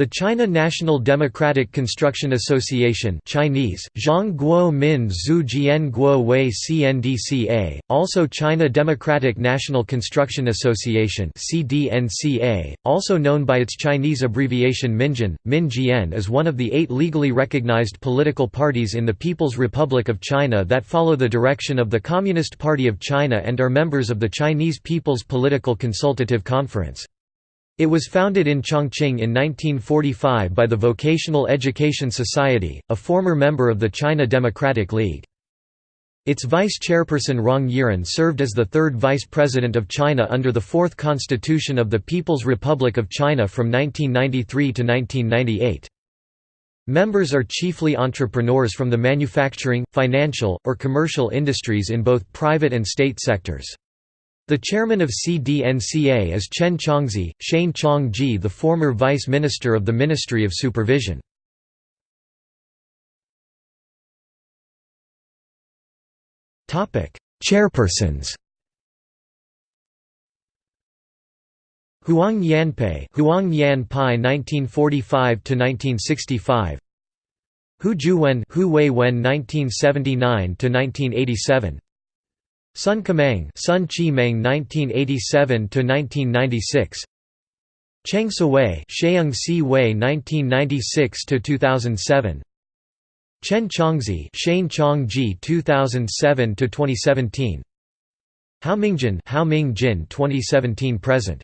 The China National Democratic Construction Association Chinese, Guo Min Zhu Jian Guo Wei CNDCA, also China Democratic National Construction Association CDNCA, also known by its Chinese abbreviation Minjian, Minjian is one of the eight legally recognized political parties in the People's Republic of China that follow the direction of the Communist Party of China and are members of the Chinese People's Political Consultative Conference. It was founded in Chongqing in 1945 by the Vocational Education Society, a former member of the China Democratic League. Its vice-chairperson Rong Yiren served as the third vice president of China under the Fourth Constitution of the People's Republic of China from 1993 to 1998. Members are chiefly entrepreneurs from the manufacturing, financial, or commercial industries in both private and state sectors. The chairman of CDNCA is Chen Changzhi, Shane Chong-ji the former vice minister of the Ministry of Supervision. Chairpersons Huang Yanpei, Huang Yan Pai 1945 to 1965. Hu Juewen, Hu Wei Wen 1979 to 1987. Sun Kemang, Sun Chi Meng 1987 to 1996. Cheng Siwei, Sheung Si Wei 1996 to 2007. Chen Changzhi, Shane Chong-ji 2007 to 2017. Hao Mingjin, Hao Ming Jin 2017 present.